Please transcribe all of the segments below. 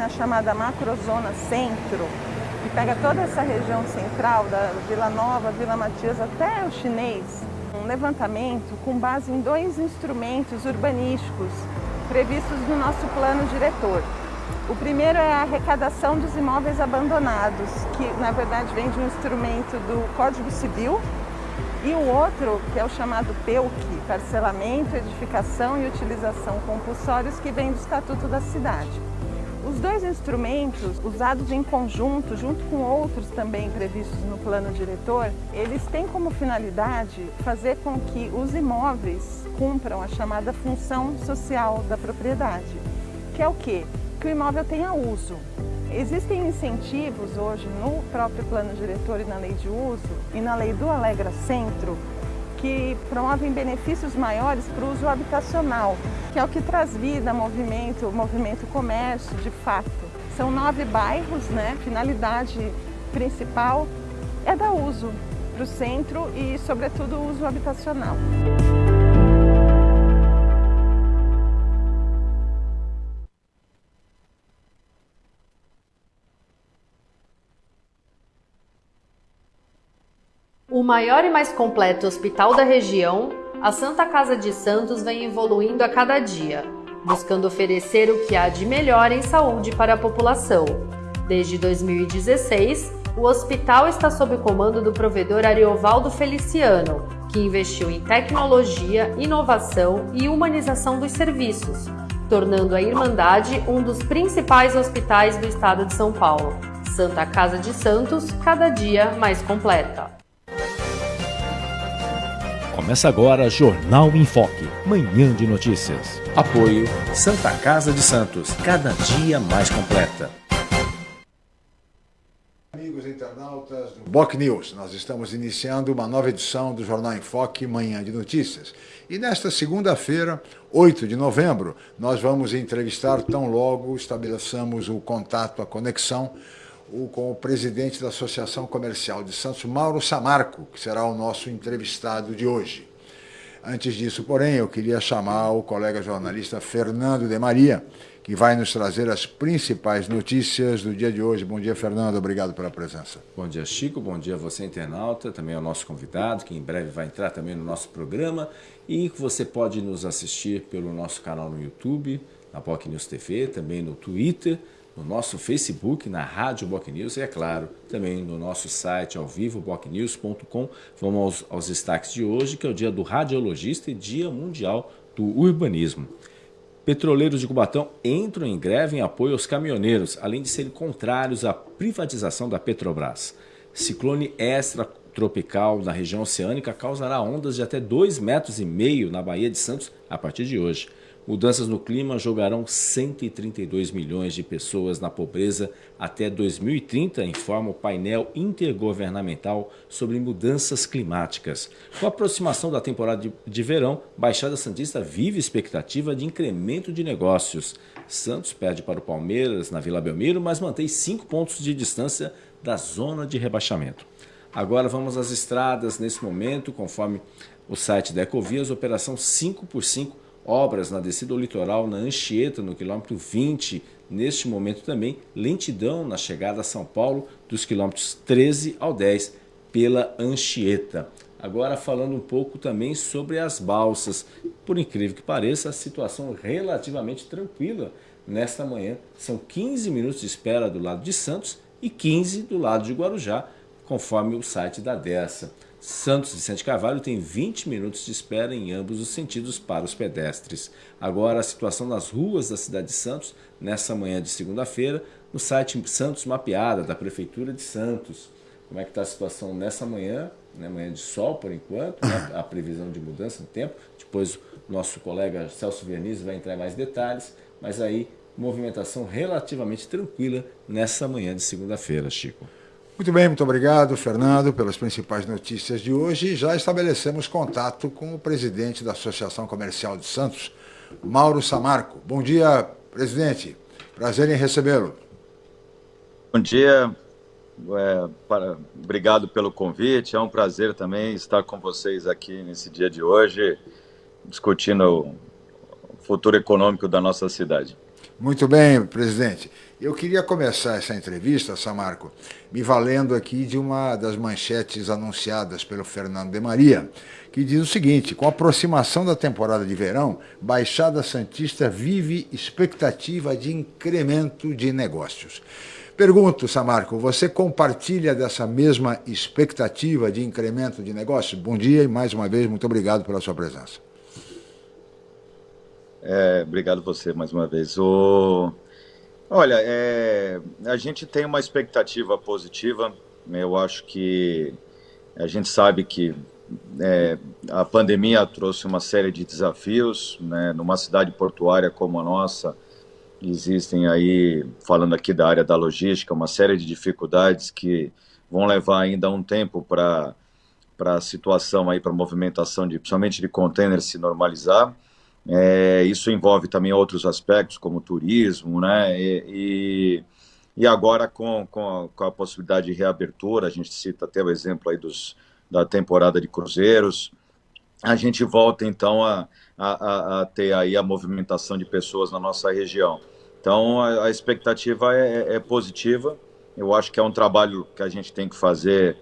na chamada macrozona centro, que pega toda essa região central, da Vila Nova, Vila Matias até o chinês, um levantamento com base em dois instrumentos urbanísticos previstos no nosso plano diretor. O primeiro é a arrecadação dos imóveis abandonados, que na verdade vem de um instrumento do Código Civil, e o outro, que é o chamado PEUC, Parcelamento, Edificação e Utilização Compulsórios, que vem do Estatuto da Cidade. Os dois instrumentos, usados em conjunto, junto com outros também previstos no plano diretor, eles têm como finalidade fazer com que os imóveis cumpram a chamada função social da propriedade, que é o quê? Que o imóvel tenha uso. Existem incentivos hoje no próprio plano diretor e na lei de uso e na lei do Alegra Centro que promovem benefícios maiores para o uso habitacional, que é o que traz vida, movimento, movimento comércio, de fato. São nove bairros, né? finalidade principal é dar uso para o centro e, sobretudo, o uso habitacional. Maior e mais completo hospital da região, a Santa Casa de Santos vem evoluindo a cada dia, buscando oferecer o que há de melhor em saúde para a população. Desde 2016, o hospital está sob o comando do provedor Ariovaldo Feliciano, que investiu em tecnologia, inovação e humanização dos serviços, tornando a Irmandade um dos principais hospitais do estado de São Paulo. Santa Casa de Santos, cada dia mais completa. Começa agora Jornal em Foque, manhã de notícias. Apoio Santa Casa de Santos, cada dia mais completa. Amigos internautas do Boc News, nós estamos iniciando uma nova edição do Jornal em Foque, manhã de notícias. E nesta segunda-feira, 8 de novembro, nós vamos entrevistar tão logo estabeleçamos o contato, a conexão com o presidente da Associação Comercial de Santos, Mauro Samarco, que será o nosso entrevistado de hoje. Antes disso, porém, eu queria chamar o colega jornalista Fernando de Maria, que vai nos trazer as principais notícias do dia de hoje. Bom dia, Fernando. Obrigado pela presença. Bom dia, Chico. Bom dia a você, internauta. Também ao nosso convidado, que em breve vai entrar também no nosso programa. E você pode nos assistir pelo nosso canal no YouTube, na POC News TV, também no Twitter no nosso Facebook, na Rádio Boc News e, é claro, também no nosso site ao vivo, bocnews.com. Vamos aos, aos destaques de hoje, que é o dia do radiologista e dia mundial do urbanismo. Petroleiros de Cubatão entram em greve em apoio aos caminhoneiros, além de serem contrários à privatização da Petrobras. Ciclone extratropical na região oceânica causará ondas de até 2,5 metros na Baía de Santos a partir de hoje. Mudanças no clima jogarão 132 milhões de pessoas na pobreza até 2030, informa o painel intergovernamental sobre mudanças climáticas. Com a aproximação da temporada de, verão, Baixada Santista vive expectativa de incremento de negócios. Santos perde para o Palmeiras na Vila Belmiro, mas mantém cinco pontos de distância da zona de rebaixamento. Agora vamos às estradas nesse momento, conforme o site da Ecovias, operação 5 por 5 obras na descida ao litoral, na Anchieta, no quilômetro 20, neste momento também, lentidão na chegada a São Paulo, dos quilômetros 13 ao 10, pela Anchieta. Agora falando um pouco também sobre as balsas. Por incrível que pareça, a situação relativamente tranquila nesta manhã. São 15 minutos de espera do lado de Santos e 15 do lado de Guarujá, conforme o site da Dessa. Santos Vicente Carvalho tem 20 minutos de espera em ambos os sentidos para os pedestres. Agora, a situação nas ruas da cidade de Santos, nessa manhã de segunda-feira, no site Santos Mapeada, da Prefeitura de Santos. Como é que está a situação nessa manhã, né, manhã de sol por enquanto, né, a previsão de mudança no tempo. Depois o nosso colega Celso Verniz vai entrar em mais detalhes, mas aí movimentação relativamente tranquila nessa manhã de segunda-feira, Chico. Muito bem, muito obrigado, Fernando, pelas principais notícias de hoje. Já estabelecemos contato com o presidente da Associação Comercial de Santos, Mauro Samarco. Bom dia, presidente. Prazer em recebê-lo. Bom dia. É, para, obrigado pelo convite. É um prazer também estar com vocês aqui nesse dia de hoje, discutindo o futuro econômico da nossa cidade. Muito bem, presidente. Eu queria começar essa entrevista, Samarco, me valendo aqui de uma das manchetes anunciadas pelo Fernando de Maria, que diz o seguinte: com a aproximação da temporada de verão, Baixada Santista vive expectativa de incremento de negócios. Pergunto, Samarco, você compartilha dessa mesma expectativa de incremento de negócios? Bom dia e mais uma vez muito obrigado pela sua presença. É, obrigado você mais uma vez. O... Olha, é... a gente tem uma expectativa positiva. Eu acho que a gente sabe que é, a pandemia trouxe uma série de desafios, né? Numa cidade portuária como a nossa, existem aí, falando aqui da área da logística, uma série de dificuldades que vão levar ainda um tempo para a situação aí para movimentação de principalmente de containers se normalizar. É, isso envolve também outros aspectos, como turismo, né? E, e, e agora, com, com a, com, a, possibilidade de reabertura, a gente cita até o exemplo aí dos, da temporada de cruzeiros, a gente volta então a, a, a ter aí a movimentação de pessoas na nossa região. Então, a, a expectativa é, é positiva. Eu acho que é um trabalho que a gente tem que fazer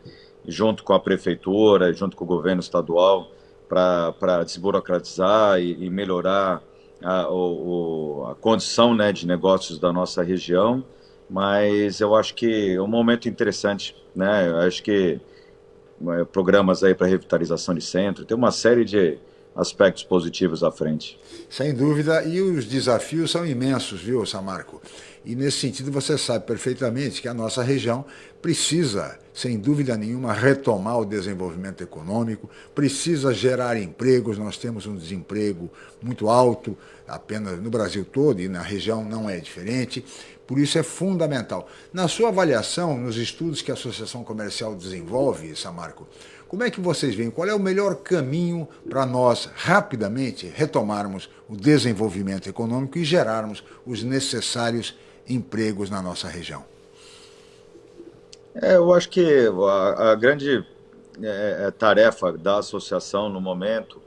junto com a prefeitura, junto com o governo estadual, para desburocratizar e, e melhorar a, o, a condição né, de negócios da nossa região, mas eu acho que é um momento interessante, né? Eu acho que é, programas aí para revitalização de centro, tem uma série de aspectos positivos à frente. Sem dúvida, e os desafios são imensos, viu, Samarco? E nesse sentido você sabe perfeitamente que a nossa região precisa, sem dúvida nenhuma, retomar o desenvolvimento econômico, precisa gerar empregos. Nós temos um desemprego muito alto, apenas no Brasil todo e na região não é diferente. Por isso é fundamental. Na sua avaliação, nos estudos que a Associação Comercial desenvolve, Samarco, como é que vocês veem? Qual é o melhor caminho para nós rapidamente retomarmos o desenvolvimento econômico e gerarmos os necessários empregos na nossa região? É, eu acho que a, a grande é, é, tarefa da associação no momento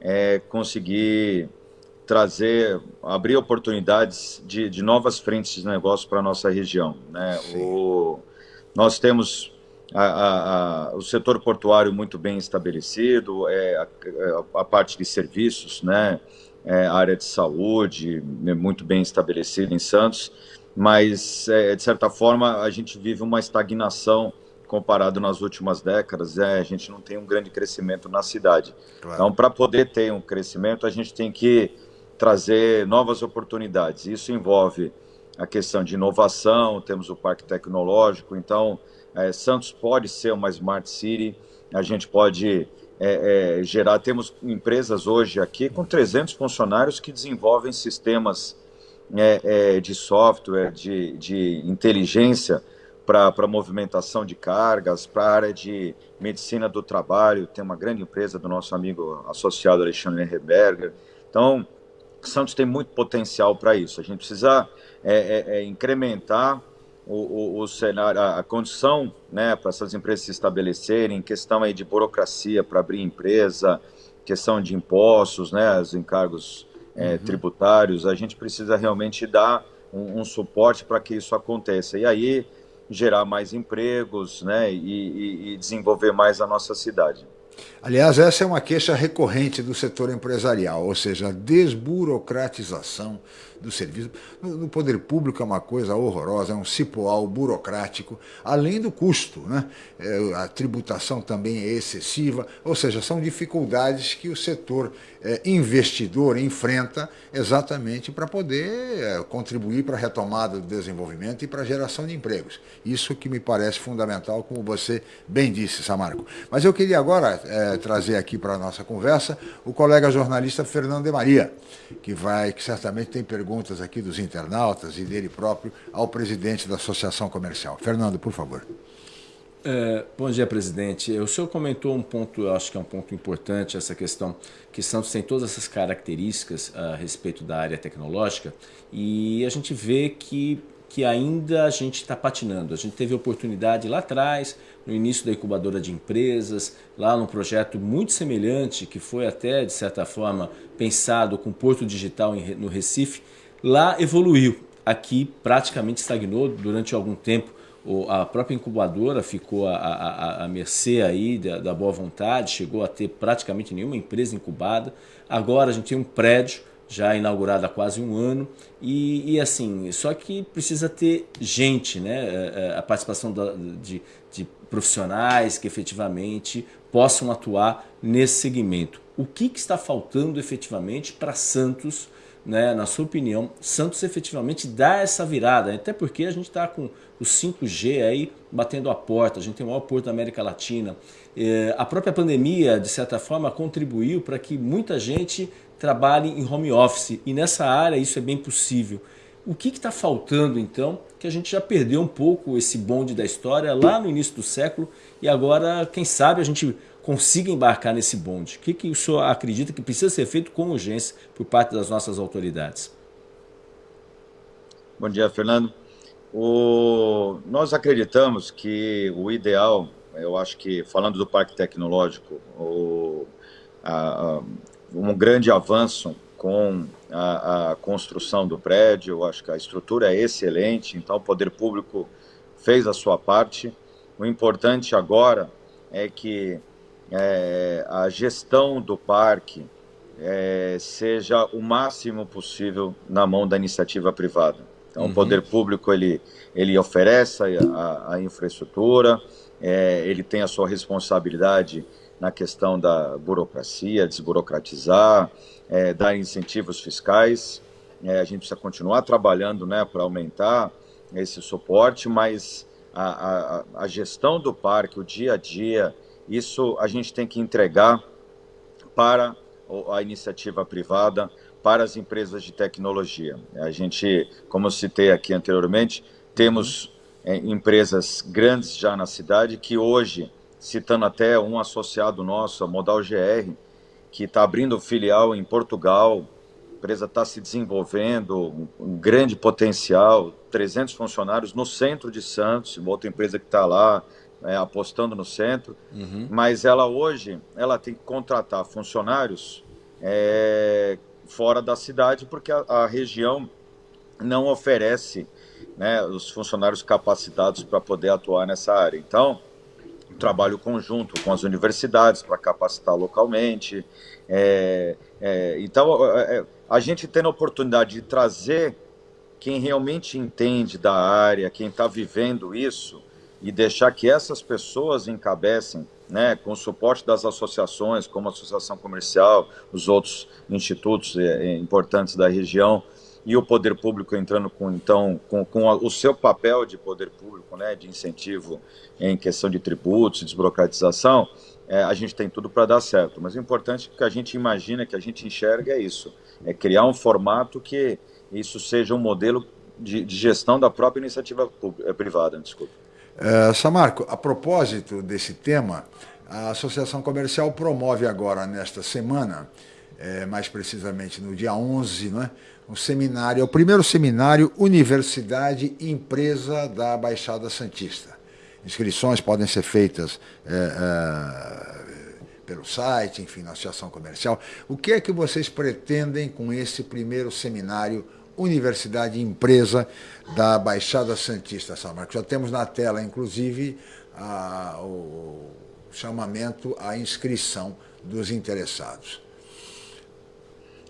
é conseguir trazer, abrir oportunidades de, de novas frentes de negócio para a nossa região. Né? O, nós temos a, a, a, o setor portuário muito bem estabelecido, é, a, parte de serviços, né? É, a área de saúde né, muito bem estabelecida em Santos mas é, de certa forma a gente vive uma estagnação comparado nas últimas décadas, é, a gente não tem um grande crescimento na cidade. Claro. Então, para poder ter um crescimento, a gente tem que trazer novas oportunidades. Isso envolve a questão de inovação, temos o parque tecnológico, então é, Santos pode ser uma smart city, a gente pode é, é, gerar, temos empresas hoje aqui com 300 funcionários que desenvolvem sistemas é, é, de software, de, de inteligência para movimentação de cargas, para a área de medicina do trabalho, tem uma grande empresa do nosso amigo associado Alexandre Herberger. Então, Santos tem muito potencial para isso. A gente precisa é, é, é incrementar o, o, o, cenário, a, a condição né, para essas empresas se estabelecerem, questão aí de burocracia para abrir empresa, questão de impostos, né, os encargos é, uhum. tributários, a gente precisa realmente dar um, um suporte para que isso aconteça. E aí gerar mais empregos né, e, e, e desenvolver mais a nossa cidade. Aliás, essa é uma queixa recorrente do setor empresarial, ou seja, a desburocratização do serviço. No poder público é uma coisa horrorosa, é um cipoal burocrático, além do custo. Né? É, a tributação também é excessiva, ou seja, são dificuldades que o setor investidor enfrenta exatamente para poder é, contribuir para a retomada do desenvolvimento e para a geração de empregos. Isso que me parece fundamental, como você bem disse, Samarco. Mas eu queria agora é, trazer aqui para a nossa conversa o colega jornalista Fernando de Maria, que vai, que certamente tem perguntas aqui dos internautas e dele próprio ao presidente da Associação Comercial. Fernando, por favor. É, bom dia, presidente. O senhor comentou um ponto, eu acho que é um ponto importante, essa questão que Santos tem todas essas características a respeito da área tecnológica e a gente vê que que ainda a gente está patinando. A gente teve oportunidade lá atrás, no início da incubadora de empresas, lá num projeto muito semelhante, que foi até, de certa forma, pensado com Porto Digital no Recife, Lá evoluiu, aqui praticamente estagnou durante algum tempo. A própria incubadora ficou à, mercê aí da, da boa vontade, chegou a ter praticamente nenhuma empresa incubada. Agora a gente tem um prédio já inaugurado há quase um ano. E, e, assim só que precisa ter gente né? É, é, a participação da, de, de, profissionais que efetivamente possam atuar nesse segmento. O que, que está faltando efetivamente para Santos né, na sua opinião, Santos efetivamente dá essa virada, até porque a gente está com o 5G aí batendo a porta, a gente tem o maior porto da América Latina. É, a própria pandemia, de certa forma, contribuiu para que muita gente trabalhe em home office e nessa área isso é bem possível. O que está faltando então? Que a gente já perdeu um pouco esse bonde da história lá no início do século e agora, quem sabe, a gente consiga embarcar nesse bonde? O que, que o senhor acredita que precisa ser feito com urgência por parte das nossas autoridades? Bom dia, Fernando. O... Nós acreditamos que o ideal, eu acho que, falando do Parque Tecnológico, o... a... um grande avanço com a, a, construção do prédio, eu acho que a estrutura é excelente, então o poder público fez a sua parte. O importante agora é que é, a gestão do parque é, seja o máximo possível na mão da iniciativa privada. Então, uhum. o poder público ele, ele oferece a, a infraestrutura, é, ele tem a sua responsabilidade na questão da burocracia, desburocratizar, é, dar incentivos fiscais. É, a gente precisa continuar trabalhando né, para aumentar esse suporte, mas a, a, a gestão do parque, o dia a dia, isso a gente tem que entregar para a iniciativa privada, para as empresas de tecnologia. A gente, como eu citei aqui anteriormente, temos é, empresas grandes já na cidade que hoje, citando até um associado nosso, a Modal GR, que está abrindo filial em Portugal, a empresa está se desenvolvendo, um grande potencial, 300 funcionários no centro de Santos, outra empresa que está lá, é, apostando no centro, uhum. mas ela hoje ela tem que contratar funcionários é, fora da cidade porque a, a região não oferece né, os funcionários capacitados para poder atuar nessa área. Então, trabalho conjunto com as universidades para capacitar localmente. É, é, então, é, é, a gente tendo a oportunidade de trazer quem realmente entende da área, quem está vivendo isso, e deixar que essas pessoas encabecem, né, com o suporte das associações, como a Associação Comercial, os outros institutos é, importantes da região, e o poder público entrando com então com, com a, o seu papel de poder público, né, de incentivo em questão de tributos, desburocratização, é, a gente tem tudo para dar certo. Mas o importante que a gente imagina, que a gente enxerga é isso, é criar um formato que isso seja um modelo de, de gestão da própria iniciativa privada, desculpa. Uh, Samarco, a propósito desse tema, a Associação Comercial promove agora, nesta semana, é, mais precisamente no dia 11, né, um seminário, é o primeiro seminário Universidade Empresa da Baixada Santista. Inscrições podem ser feitas é, é, pelo site, enfim, na Associação Comercial. O que é que vocês pretendem com esse primeiro seminário Universidade Empresa da Baixada Santista, São Marcos. Já temos na tela, inclusive, a, o chamamento à inscrição dos interessados.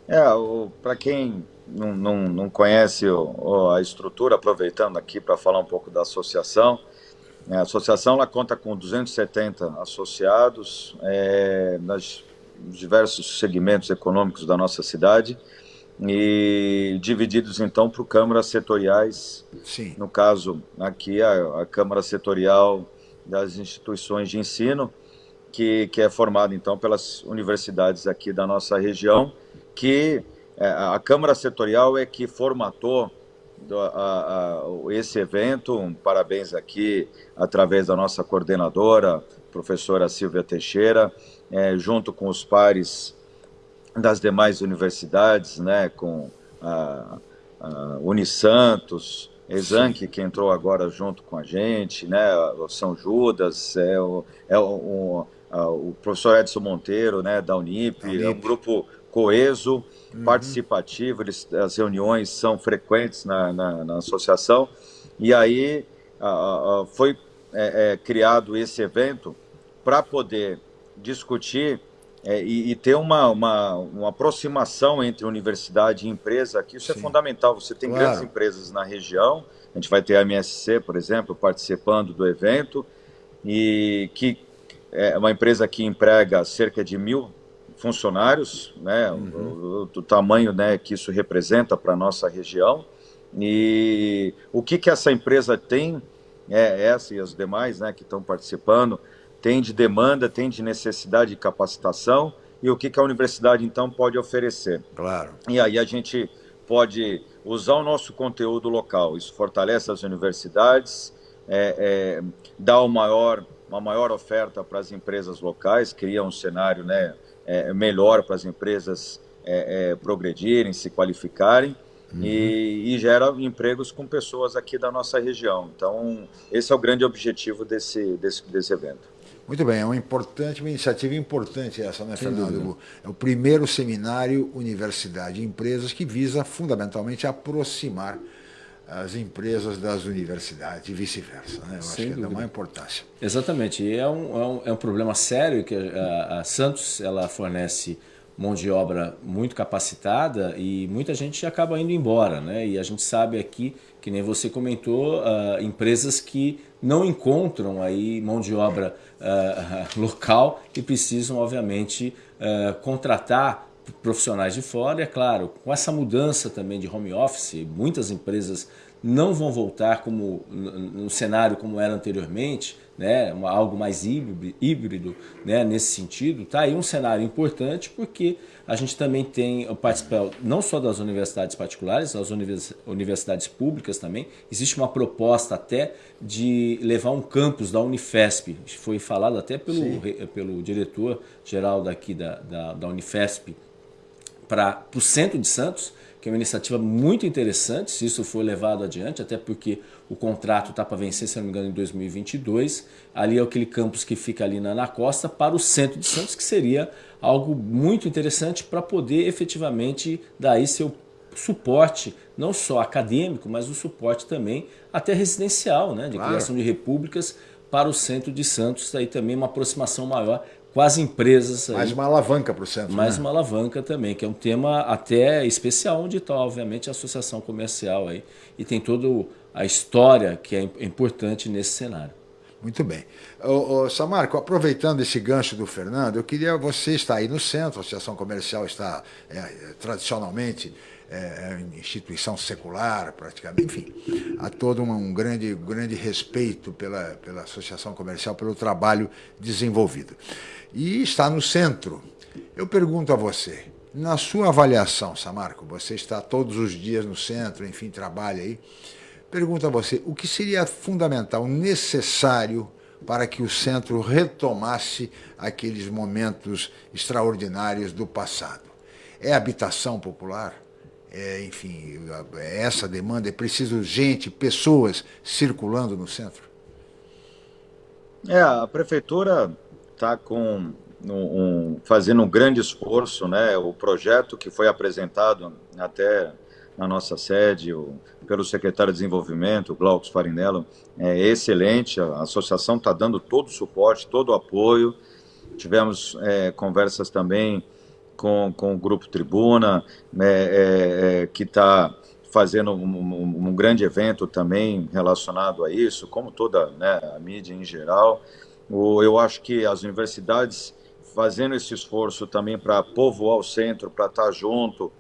É, para quem não, não, não conhece o, a estrutura, aproveitando aqui para falar um pouco da associação, né, a associação ela conta com 270 associados é, nas diversos segmentos econômicos da nossa cidade, e divididos então por câmaras setoriais. Sim. No caso, aqui a, a Câmara Setorial das Instituições de Ensino, que, que é formada então pelas universidades aqui da nossa região, que é, a Câmara Setorial é que formatou a, a, esse evento. Um parabéns aqui através da nossa coordenadora, professora Silvia Teixeira, é, junto com os pares das demais universidades, né, com a, a Unisantos, Exanc, que entrou agora junto com a gente, né, o São Judas, é o, é o, o, o professor Edson Monteiro, né, da Unip, Unip. é um grupo coeso, uhum. participativo, eles, as reuniões são frequentes na, na, na associação, e aí foi é, é, criado esse evento para poder discutir é, e, e, ter uma, uma, uma, aproximação entre universidade e empresa, que isso é Sim. é fundamental. Você tem claro. grandes empresas na região, a gente vai ter a MSC, por exemplo, participando do evento, e que é uma empresa que emprega cerca de mil funcionários, né, uhum. o, o, tamanho né, que isso representa para a nossa região. E o que, que essa empresa tem, é, essa e as demais né, que estão participando, tem de demanda, tem de necessidade de capacitação e o que, que a universidade então pode oferecer. Claro. E aí a gente pode usar o nosso conteúdo local, isso fortalece as universidades, é, é, dá o maior, uma maior oferta para as empresas locais, cria um cenário né, é, melhor para as empresas é, é, progredirem, se qualificarem. Uhum. E, e, gera empregos com pessoas aqui da nossa região. Então, esse é o grande objetivo desse, desse, desse evento. Muito bem, é uma importante, uma iniciativa importante essa, né, Fernando? É o primeiro seminário Universidade e Empresas que visa fundamentalmente aproximar as empresas das universidades e vice-versa. Né? Eu Sem acho que dúvida. é de uma importância. Exatamente, e é um, é um, é um problema sério que a, a Santos ela fornece mão de obra muito capacitada e muita gente acaba indo embora, né? E a gente sabe aqui, que nem você comentou, uh, empresas que não encontram aí mão de obra uh, local e precisam, obviamente, uh, contratar profissionais de fora. E, é claro, com essa mudança também de home office, muitas empresas não vão voltar como no cenário como era anteriormente, né, algo mais híbrido, né, nesse sentido, tá aí um cenário importante porque a gente também tem o participar não só das universidades particulares, das universidades públicas também. Existe uma proposta até de levar um campus da Unifesp, foi falado até pelo, pelo diretor geral daqui da, da, da Unifesp, para o centro de Santos, que é uma iniciativa muito interessante, se isso for levado adiante, até porque o contrato está para vencer, se não me engano, em 2022. Ali é aquele campus que fica ali na Ana Costa para o centro de Santos, que seria algo muito interessante para poder efetivamente dar seu suporte, não só acadêmico, mas o suporte também até residencial, né, de claro. criação de repúblicas para o centro de Santos, aí também uma aproximação maior com as empresas. Mais uma alavanca para o centro. Mais né? uma alavanca também, que é um tema até especial, onde está, obviamente, a associação comercial aí. E tem toda a história que é importante nesse cenário. Muito bem. Ô, ô, Samarco, aproveitando esse gancho do Fernando, eu queria, você está aí no centro, a Associação Comercial está é, tradicionalmente é, é instituição secular, praticamente, enfim, há todo um, um grande, grande respeito pela, pela Associação Comercial, pelo trabalho desenvolvido e está no centro. Eu pergunto a você, na sua avaliação, Samarco, você está todos os dias no centro, enfim, trabalha aí. Pergunto a você, o que seria fundamental, necessário para que o centro retomasse aqueles momentos extraordinários do passado? É habitação popular? É, enfim, é essa demanda? É preciso gente, pessoas circulando no centro? É, a prefeitura está com um, um, fazendo um grande esforço, né? O projeto que foi apresentado até na nossa sede o, pelo secretário de Desenvolvimento, Glaucus Farinello, é excelente. A associação está dando todo o suporte, todo o apoio. Tivemos é, conversas também com, com o Grupo Tribuna, né, é, é, que está fazendo um, um, um, grande evento também relacionado a isso, como toda né, a mídia em geral eu acho que as universidades fazendo esse esforço também para povoar o centro, para estar tá junto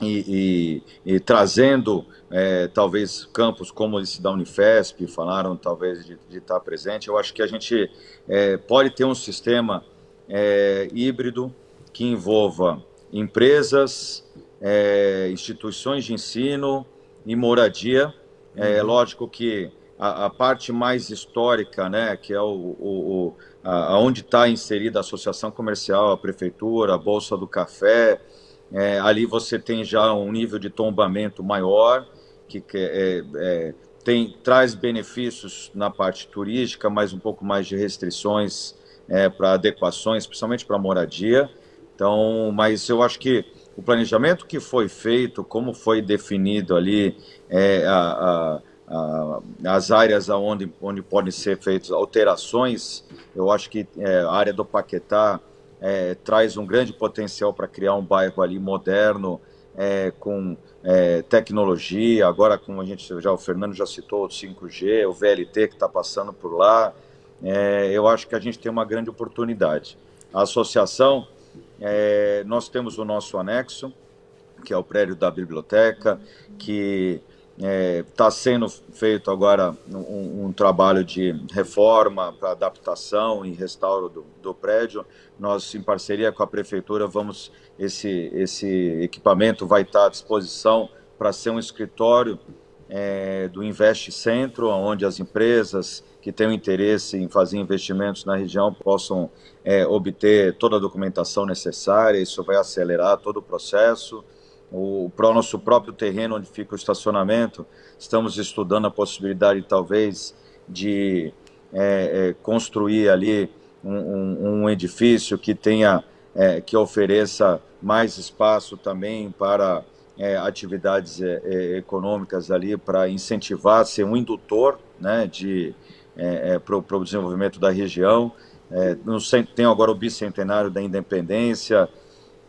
e, e, e trazendo é, talvez campos como esse da Unifesp, falaram talvez de, de estar tá presente. Eu acho que a gente é, pode ter um sistema é, híbrido que envolva empresas, é, instituições de ensino e moradia. É uhum. lógico que a, a, parte mais histórica, né, que é o, o, o a, onde está inserida a associação comercial, a prefeitura, a bolsa do café, é, ali você tem já um nível de tombamento maior, que, que é, é, tem, traz benefícios na parte turística, mas um pouco mais de restrições é, para adequações, principalmente para moradia. Então, mas eu acho que o planejamento que foi feito, como foi definido ali é, a, a, as áreas onde, onde podem ser feitas alterações, eu acho que é, a área do Paquetá é, traz um grande potencial para criar um bairro ali moderno, é, com é, tecnologia, agora como a gente já o Fernando já citou o 5G, o VLT que está passando por lá, é, eu acho que a gente tem uma grande oportunidade. A associação, é, nós temos o nosso anexo, que é o prédio da biblioteca, que está é, sendo feito agora um, um trabalho de reforma para adaptação e restauro do, do, prédio. Nós, em parceria com a prefeitura, vamos esse esse equipamento vai estar à disposição para ser um escritório é, do Invest Centro, onde as empresas que tenham interesse em fazer investimentos na região possam é, obter toda a documentação necessária. Isso vai acelerar todo o processo o, o nosso próprio terreno onde fica o estacionamento, estamos estudando a possibilidade talvez de é, é, construir ali um, um, um, edifício que tenha, é, que ofereça mais espaço também para é, atividades é, é, econômicas ali, para incentivar, ser um indutor né, de, para o desenvolvimento da região. no, tem agora o bicentenário da independência,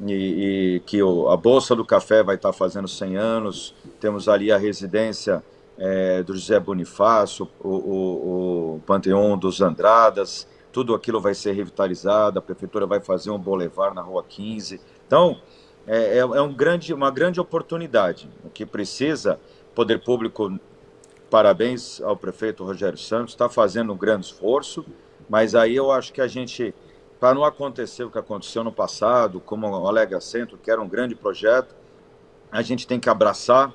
e, e que o, a Bolsa do Café vai estar fazendo 100 anos, temos ali a residência é, do José Bonifácio, o, o, o Panteão dos Andradas, tudo aquilo vai ser revitalizado, a prefeitura vai fazer um boulevard na Rua 15. Então, é, é, é um grande, uma grande oportunidade. O que precisa, poder público, parabéns ao prefeito Rogério Santos, está fazendo um grande esforço, mas aí eu acho que a gente para não acontecer o que aconteceu no passado, como o Alega Centro, que era um grande projeto, a gente tem que abraçar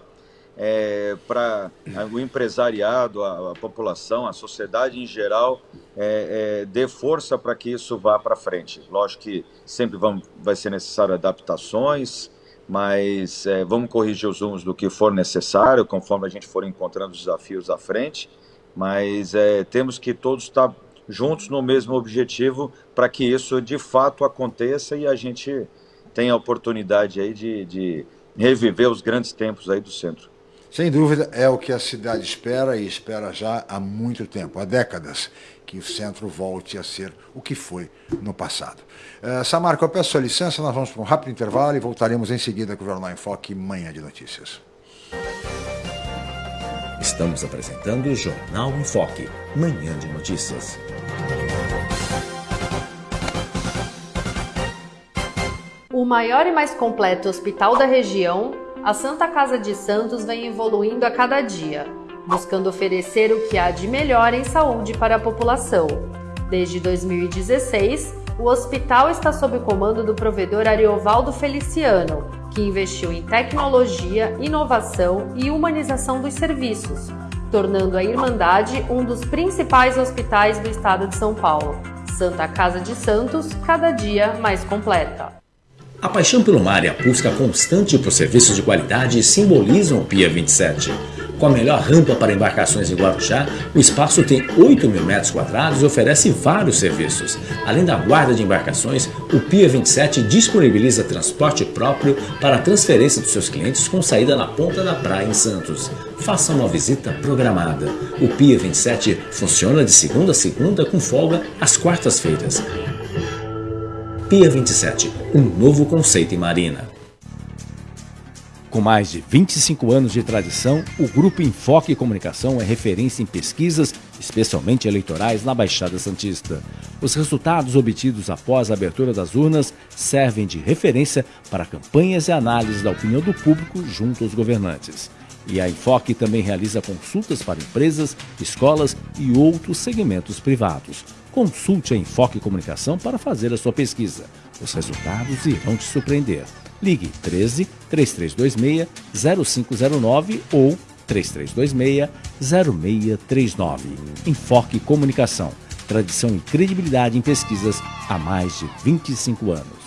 é, para o empresariado, a, a, população, a sociedade em geral, é, é, dê força para que isso vá para frente. Lógico que sempre vamos, vai ser necessário adaptações, mas é, vamos corrigir os rumos do que for necessário, conforme a gente for encontrando os desafios à frente, mas é, temos que todos estar tá juntos no mesmo objetivo para que isso de fato aconteça e a gente tenha a oportunidade aí de, de reviver os grandes tempos aí do centro. Sem dúvida, é o que a cidade espera e espera já há muito tempo, há décadas, que o centro volte a ser o que foi no passado. Uh, Samarco, eu peço a licença, nós vamos para um rápido intervalo e voltaremos em seguida com o Jornal em Foque, Manhã de Notícias. Estamos apresentando o Jornal em Foque, Manhã de Notícias. O maior e mais completo hospital da região, a Santa Casa de Santos vem evoluindo a cada dia, buscando oferecer o que há de melhor em saúde para a população. Desde 2016, o hospital está sob o comando do provedor Ariovaldo Feliciano, que investiu em tecnologia, inovação e humanização dos serviços, tornando a Irmandade um dos principais hospitais do estado de São Paulo. Santa Casa de Santos, cada dia mais completa. A paixão pelo mar e a busca constante por serviços de qualidade simbolizam o Pia 27. Com a melhor rampa para embarcações em Guarujá, o espaço tem 8 mil metros quadrados e oferece vários serviços. Além da guarda de embarcações, o Pia 27 disponibiliza transporte próprio para a transferência dos seus clientes com saída na ponta da praia em Santos. Faça uma visita programada. O Pia 27 funciona de segunda a segunda com folga às quartas-feiras. Pia 27, um novo conceito em marina. Com mais de 25 anos de tradição, o Grupo Enfoque Comunicação é referência em pesquisas, especialmente eleitorais, na Baixada Santista. Os resultados obtidos após a abertura das urnas servem de referência para campanhas e análises da opinião do público junto aos governantes. E a Enfoque também realiza consultas para empresas, escolas e outros segmentos privados. Consulte a Enfoque Comunicação para fazer a sua pesquisa. Os resultados irão te surpreender. Ligue 13 3326 0509 ou 3326 0639. Enfoque Comunicação. Tradição e credibilidade em pesquisas há mais de 25 anos.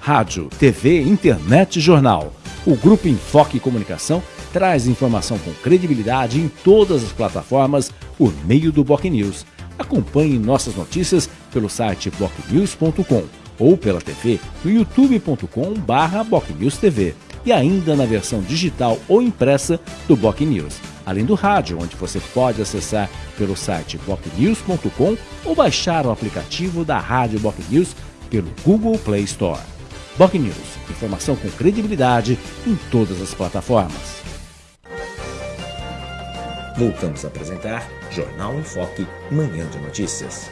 Rádio, TV, internet e jornal. O Grupo Enfoque Comunicação traz informação com credibilidade em todas as plataformas por meio do Boc News. Acompanhe nossas notícias pelo site bocnews.com ou pela TV no youtube.com/bocnewstv e ainda na versão digital ou impressa do Boc News, além do rádio, onde você pode acessar pelo site bocnews.com ou baixar o aplicativo da Rádio Boc News pelo Google Play Store. Boc News, informação com credibilidade em todas as plataformas. Voltamos a apresentar Jornal em Foque, Manhã de Notícias.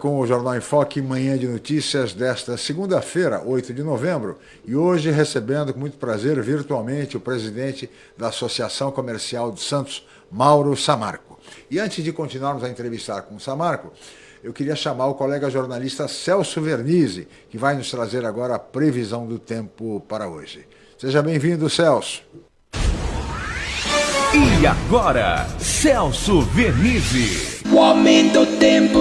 com o Jornal em Foque, manhã de notícias desta segunda-feira, 8 de novembro, e hoje recebendo com muito prazer virtualmente o presidente da Associação Comercial de Santos, Mauro Samarco. E antes de continuarmos a entrevistar com o Samarco, eu queria chamar o colega jornalista Celso Vernizzi, que vai nos trazer agora a previsão do tempo para hoje. Seja bem-vindo, Celso. E agora, Celso Vernizzi. O aumento do tempo.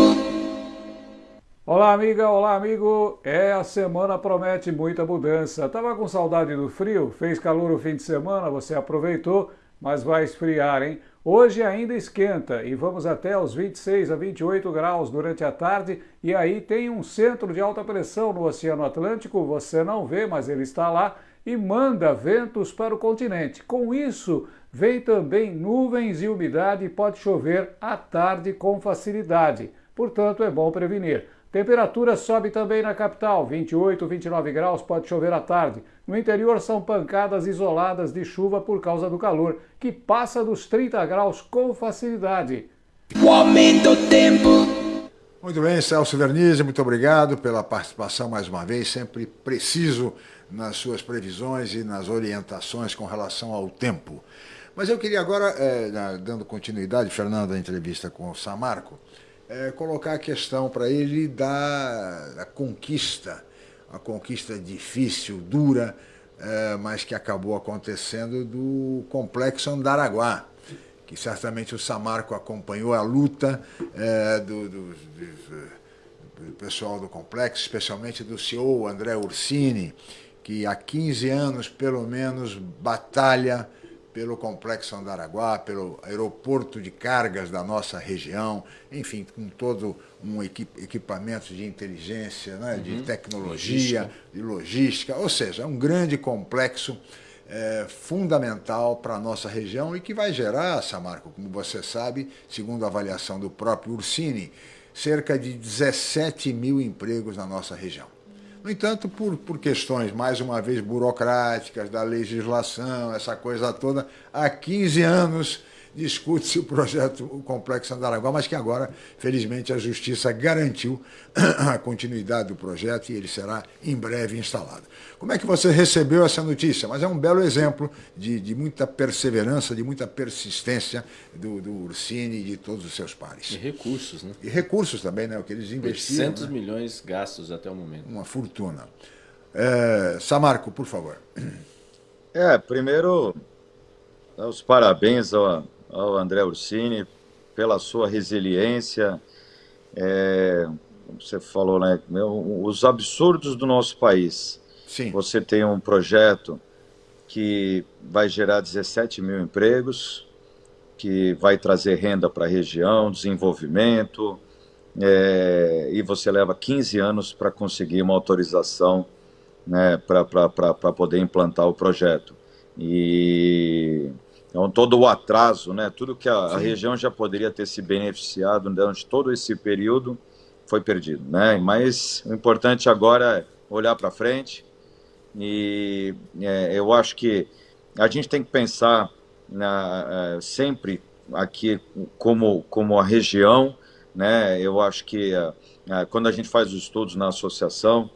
Olá, amiga, olá, amigo. É, a semana promete muita mudança. Tava com saudade do frio? Fez calor o fim de semana, você aproveitou, mas vai esfriar, hein? Hoje ainda esquenta e vamos até os 26 a 28 graus durante a tarde. E aí tem um centro de alta pressão no Oceano Atlântico, você não vê, mas ele está lá e manda ventos para o continente. Com isso, vem também nuvens e umidade e pode chover à tarde com facilidade. Portanto, é bom prevenir. Temperatura sobe também na capital, 28, 29 graus, pode chover à tarde. No interior são pancadas isoladas de chuva por causa do calor, que passa dos 30 graus com facilidade. O aumento do tempo. Muito bem, Celso Vernizzi, muito obrigado pela participação mais uma vez, sempre preciso nas suas previsões e nas orientações com relação ao tempo. Mas eu queria agora, é, dando continuidade, Fernando, à entrevista com o Samarco, é, colocar a questão para ele da, da, conquista, a conquista difícil, dura, é, mas que acabou acontecendo do complexo Andaraguá, que certamente o Samarco acompanhou a luta do, do, do, do pessoal do complexo, especialmente do CEO André Ursini, que há 15 anos, pelo menos, batalha pelo Complexo Andaraguá, pelo aeroporto de cargas da nossa região, enfim, com todo um equipamento de inteligência, né, de uhum. tecnologia, logística. de logística, ou seja, é um grande complexo é, fundamental para a nossa região e que vai gerar, Samarco, como você sabe, segundo a avaliação do próprio Ursini, cerca de 17 mil empregos na nossa região. No entanto, por, por questões, mais uma vez, burocráticas, da legislação, essa coisa toda, há 15 anos discute-se o projeto o Complexo Andaraguá, mas que agora, felizmente, a Justiça garantiu a continuidade do projeto e ele será em breve instalado. Como é que você recebeu essa notícia? Mas é um belo exemplo de, de muita perseverança, de muita persistência do, do Ursini e de todos os seus pares. E recursos, né? E recursos também, né? O que eles investiram. 800 né? milhões gastos até o momento. Uma fortuna. É, Samarco, por favor. É, primeiro, os parabéns ao, ao André Ursini pela sua resiliência. É, você falou, né? Os absurdos do nosso país. Sim. Você tem um projeto que vai gerar 17 mil empregos, que vai trazer renda para a região, desenvolvimento, é, e você leva 15 anos para conseguir uma autorização né, para poder implantar o projeto. E então, todo o atraso, né, tudo que a, a, região já poderia ter se beneficiado durante todo esse período foi perdido. Né? Mas o importante agora é olhar para frente e é, eu acho que a gente tem que pensar na, é, sempre aqui como, como a região. Né? Eu acho que é, é, quando a gente faz os estudos na associação,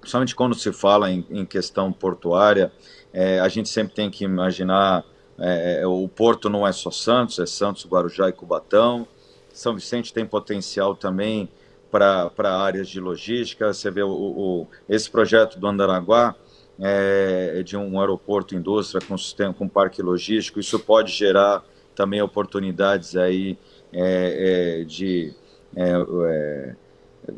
principalmente quando se fala em, em questão portuária, é, a gente sempre tem que imaginar é, é, o Porto não é só Santos, é Santos, Guarujá e Cubatão. São Vicente tem potencial também para áreas de logística. Você vê o, o, esse projeto do Andaraguá é, é de um aeroporto indústria com sistema com parque logístico. Isso pode gerar também oportunidades aí é, é, de é,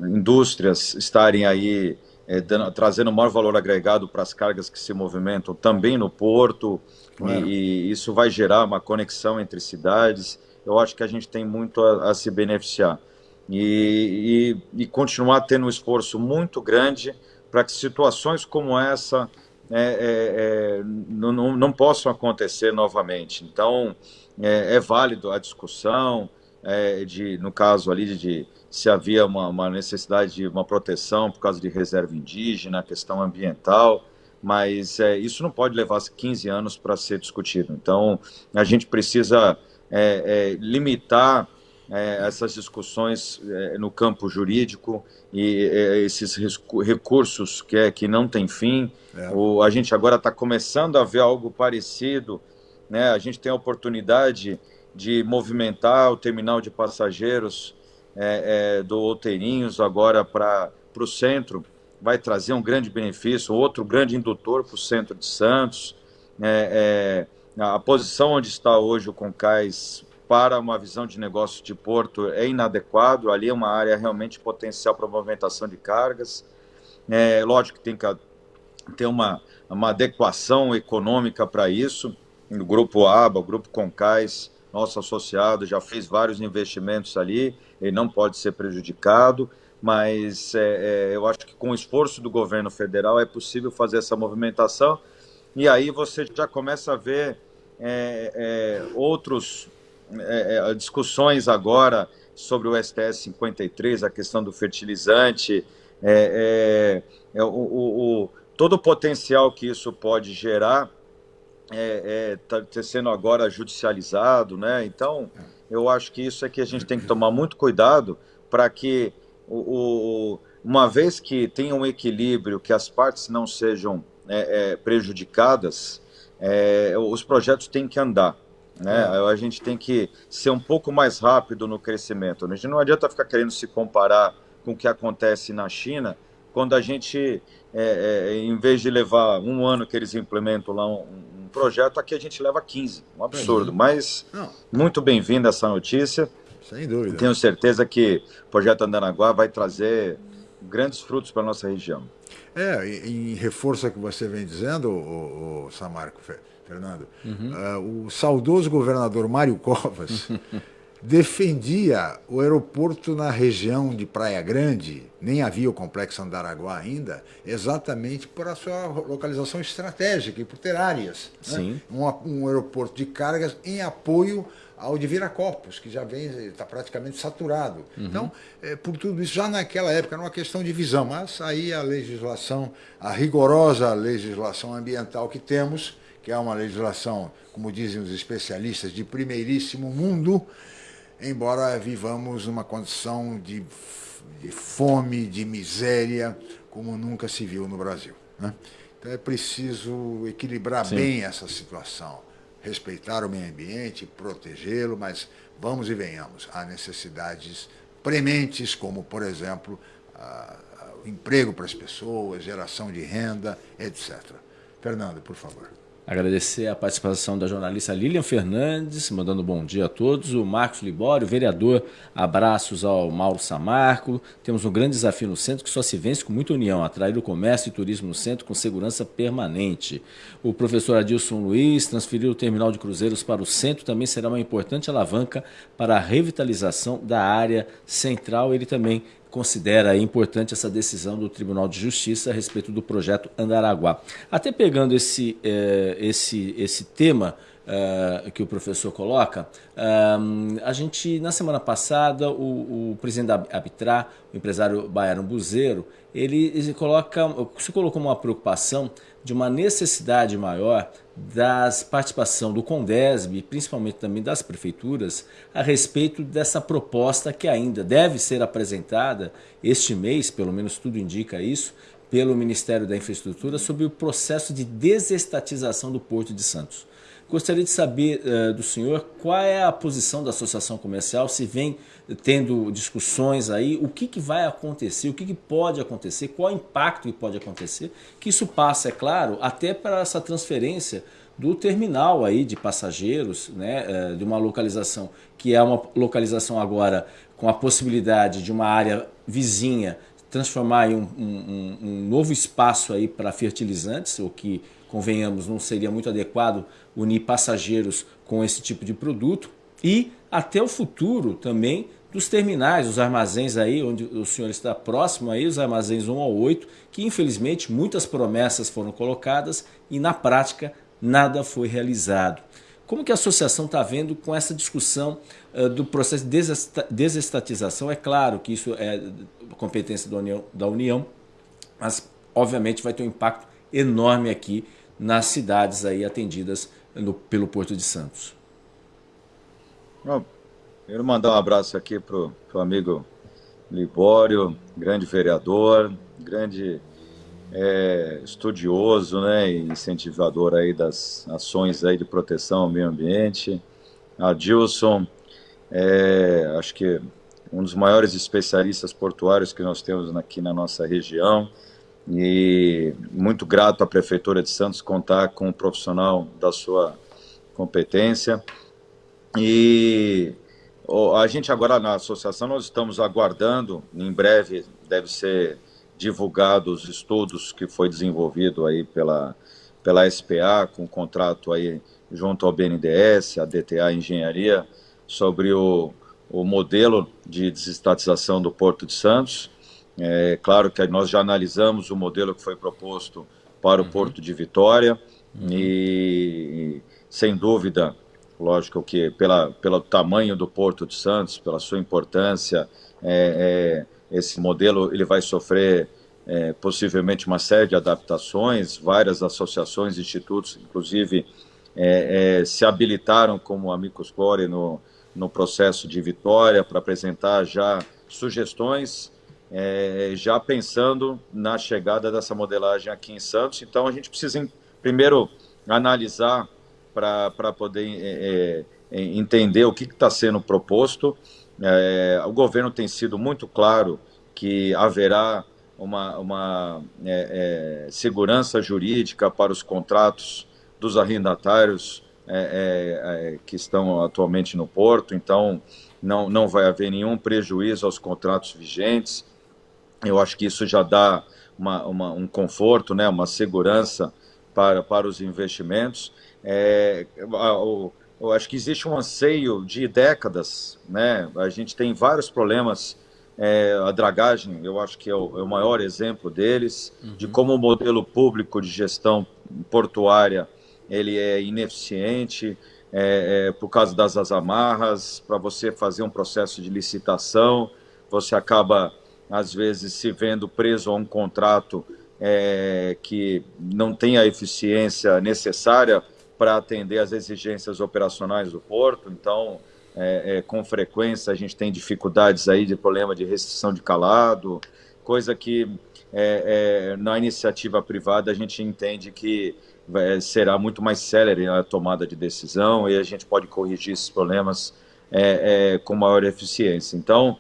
indústrias estarem aí dando, trazendo maior valor agregado para as cargas que se movimentam também no porto. E, e, isso vai gerar uma conexão entre cidades. eu acho que a gente tem muito a, a se beneficiar. E, e, e, continuar tendo um esforço muito grande para que situações como essa é, é, é, não, não, não, possam acontecer novamente. Então, é, é válido a discussão, é, de, no caso ali, de, de se havia uma, uma, necessidade de uma proteção por causa de reserva indígena, questão ambiental, mas é, isso não pode levar 15 anos para ser discutido. Então, a gente precisa é, é, limitar é, essas discussões é, no campo jurídico e é, esses recursos que, é, que não tem fim. O, a gente agora está começando a ver algo parecido. Né? A gente tem a oportunidade de movimentar o terminal de passageiros do Outeirinhos agora para o centro vai trazer um grande benefício, outro grande indutor para o centro de Santos. É, é, a posição onde está hoje o Concais para uma visão de negócio de porto é inadequado, ali é uma área realmente potencial para movimentação de cargas. É, lógico que tem que ter uma, uma adequação econômica para isso. O Grupo ABA, o Grupo Concais, nosso associado, já fez vários investimentos ali, ele não pode ser prejudicado mas é, é, eu acho que com o esforço do governo federal é possível fazer essa movimentação e aí você já começa a ver é, é outros é, é, discussões agora sobre o STS 53, a questão do fertilizante, o, o, o, todo o potencial que isso pode gerar está é, sendo agora judicializado, né? Então, eu acho que isso é que a gente tem que tomar muito cuidado para que o, o, uma vez que tenha um equilíbrio, que as partes não sejam é, é, prejudicadas, é, os projetos têm que andar. Né? É. A gente tem que ser um pouco mais rápido no crescimento. A gente não adianta ficar querendo se comparar com o que acontece na China, quando a gente, é, é, em vez de levar um ano que eles implementam lá um, um projeto, aqui a gente leva 15. Um absurdo. Mas muito bem-vinda essa notícia. Sem dúvida. Tenho certeza que o projeto Andanaguá vai trazer grandes frutos para a nossa região. É, em reforço ao que você vem dizendo, o, o Samarco Fernando, uhum. uh, o saudoso governador Mário Covas defendia o aeroporto na região de Praia Grande, nem havia o complexo Andaraguá ainda, exatamente por a sua localização estratégica e por ter áreas. Né? Um, um aeroporto de cargas em apoio ao de Viracopos, que já vem, está praticamente saturado. Uhum. Então, é, por tudo isso, já naquela época era uma questão de visão, mas aí a legislação, a rigorosa legislação ambiental que temos, que é uma legislação, como dizem os especialistas, de primeiríssimo mundo, embora vivamos uma condição de, de fome, de miséria, como nunca se viu no Brasil. Né? Então é preciso equilibrar Sim. bem essa situação respeitar o meio ambiente, protegê-lo, mas vamos e venhamos. Há necessidades prementes, como, por exemplo, o emprego para as pessoas, geração de renda, etc. Fernando, por favor. Agradecer a participação da jornalista Lilian Fernandes, mandando bom dia a todos. O Marcos Libório, vereador, abraços ao Mauro Samarco. Temos um grande desafio no centro que só se vence com muita união, atrair o comércio e turismo no centro com segurança permanente. O professor Adilson Luiz, transferir o terminal de cruzeiros para o centro também será uma importante alavanca para a revitalização da área central. Ele também considera importante essa decisão do Tribunal de Justiça a respeito do projeto Andaraguá. Até pegando esse, eh, esse, esse tema uh, que o professor coloca, um, a gente, na semana passada, o, o presidente da Abitra, o empresário Baiano Buzeiro, ele, ele coloca, se colocou uma preocupação de uma necessidade maior das participação do Condesb, principalmente também das prefeituras, a respeito dessa proposta que ainda deve ser apresentada este mês, pelo menos tudo indica isso, pelo Ministério da Infraestrutura sobre o processo de desestatização do Porto de Santos. Gostaria de saber uh, do senhor qual é a posição da associação comercial, se vem tendo discussões aí, o que, que vai acontecer, o que, que pode acontecer, qual o impacto que pode acontecer, que isso passa, é claro, até para essa transferência do terminal aí de passageiros, né, uh, de uma localização que é uma localização agora com a possibilidade de uma área vizinha transformar em um, um, um novo espaço aí para fertilizantes, o que convenhamos, não seria muito adequado unir passageiros com esse tipo de produto. e até o futuro também dos terminais, os armazéns aí, onde o senhor está próximo aí, os armazéns 1 ao 8, que infelizmente muitas promessas foram colocadas e na prática nada foi realizado. Como que a associação está vendo com essa discussão uh, do processo de desestatização? É claro que isso é competência da União, da União, mas obviamente vai ter um impacto enorme aqui nas cidades aí atendidas no, pelo Porto de Santos. Bom, quero mandar um abraço aqui para o amigo Libório, grande vereador, grande é, estudioso né, e incentivador aí das ações aí de proteção ao meio ambiente. Adilson, é, acho que um dos maiores especialistas portuários que nós temos aqui na nossa região. E muito grato à Prefeitura de Santos contar com um profissional da sua competência. E a gente agora na associação nós estamos aguardando, em breve deve ser divulgado os estudos que foi desenvolvido aí pela, pela SPA, com contrato aí junto ao BNDES, a DTA Engenharia, sobre o, o modelo de desestatização do Porto de Santos. É claro que nós já analisamos o modelo que foi proposto para o uhum. Porto de Vitória uhum. e, sem dúvida, lógico que pela, pelo tamanho do Porto de Santos, pela sua importância, é, é, esse modelo ele vai sofrer é, possivelmente uma série de adaptações, várias associações, institutos, inclusive, é, é, se habilitaram como amigos core no, no processo de vitória para apresentar já sugestões, é, já pensando na chegada dessa modelagem aqui em Santos. Então, a gente precisa primeiro analisar para poder é, é, entender o que está sendo proposto. o governo tem sido muito claro que haverá uma, uma é, é, segurança jurídica para os contratos dos arrendatários é, é, é, que estão atualmente no porto, então não, não vai haver nenhum prejuízo aos contratos vigentes. Eu acho que isso já dá uma, uma, um conforto, né, uma segurança para, para os investimentos. É, eu, eu acho que existe um anseio de décadas, né? A gente tem vários problemas é, a dragagem, eu acho que é o, é o maior exemplo deles, uhum. de como o modelo público de gestão portuária ele é ineficiente é, é, por causa das amarras, para você fazer um processo de licitação, você acaba, às vezes, se vendo preso a um contrato é, que não tem a eficiência necessária para atender às exigências operacionais do porto, então é, é, com frequência a gente tem dificuldades aí de problema de restrição de calado, coisa que é, é na iniciativa privada a gente entende que será muito mais célere a tomada de decisão e a gente pode corrigir esses problemas é, é, com maior eficiência. Então,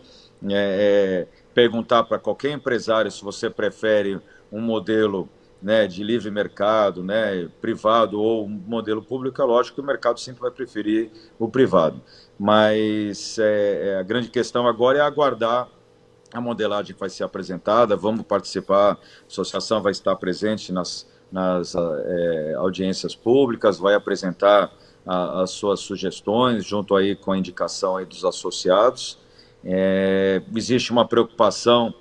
perguntar para qualquer empresário se você prefere um modelo né, de livre mercado, né, privado ou um modelo público, é lógico que o mercado sempre vai preferir o privado. Mas é, é, a grande questão agora é aguardar a modelagem que vai ser apresentada, vamos participar, a associação vai estar presente nas, nas é, audiências públicas, vai apresentar a, as suas sugestões, junto aí com a indicação aí dos associados. É, existe uma preocupação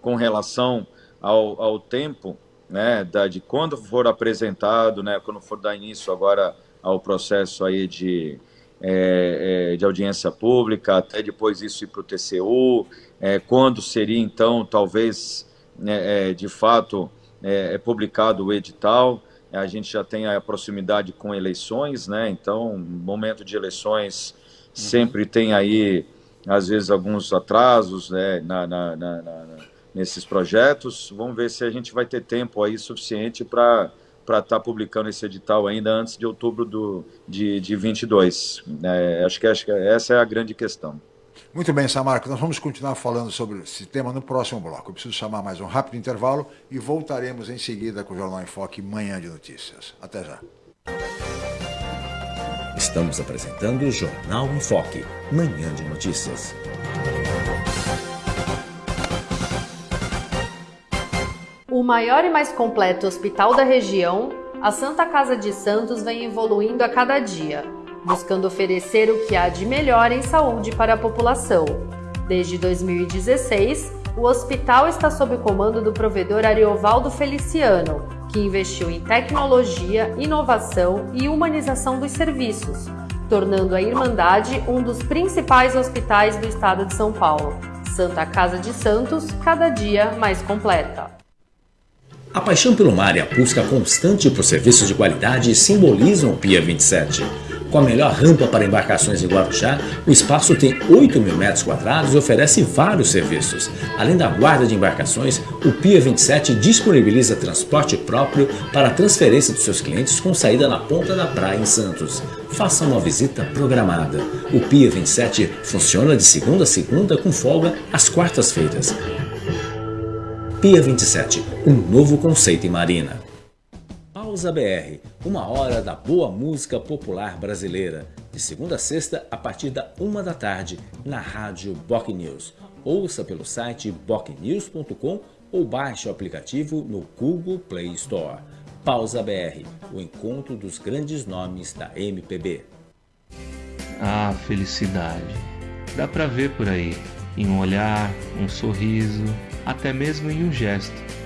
com relação ao, ao tempo né, da, de quando for apresentado, né, quando for dar início agora ao processo aí de, é, é, de audiência pública, até depois isso ir para o TCU, é, quando seria então, talvez, né, é, de fato, é, é, publicado o edital, a gente já tem a proximidade com eleições, né, então, momento de eleições sempre tem aí, às vezes, alguns atrasos né, na, na, na, nesses projetos. Vamos ver se a gente vai ter tempo aí suficiente para estar tá publicando esse edital ainda antes de outubro do, de, de 22. É, acho, que, acho que essa é a grande questão. Muito bem, Samarco, nós vamos continuar falando sobre esse tema no próximo bloco. Eu preciso chamar mais um rápido intervalo e voltaremos em seguida com o Jornal em Foque Manhã de Notícias. Até já. Estamos apresentando o Jornal em Foque, Manhã de Notícias. O maior e mais completo hospital da região, a Santa Casa de Santos vem evoluindo a cada dia, buscando oferecer o que há de melhor em saúde para a população. Desde 2016, o hospital está sob o comando do provedor Ariovaldo Feliciano, que investiu em tecnologia, inovação e humanização dos serviços, tornando a Irmandade um dos principais hospitais do estado de São Paulo. Santa Casa de Santos, cada dia mais completa. A paixão pelo mar e a busca constante por serviços de qualidade simbolizam o Pia 27. Com a melhor rampa para embarcações em Guarujá, o espaço tem 8 mil metros quadrados e oferece vários serviços. Além da guarda de embarcações, o Pia 27 disponibiliza transporte próprio para a transferência dos seus clientes com saída na ponta da praia em Santos. Faça uma visita programada. O Pia 27 funciona de segunda a segunda com folga às quartas-feiras. Pia 27, um novo conceito em marina. Pausa BR, uma hora da boa música popular brasileira, de segunda a sexta a partir da uma da tarde, na rádio Boc News. Ouça pelo site bocnews.com ou baixe o aplicativo no Google Play Store. Pausa BR, o encontro dos grandes nomes da MPB. Ah, felicidade. Dá pra ver por aí, em um olhar, um sorriso, até mesmo em um gesto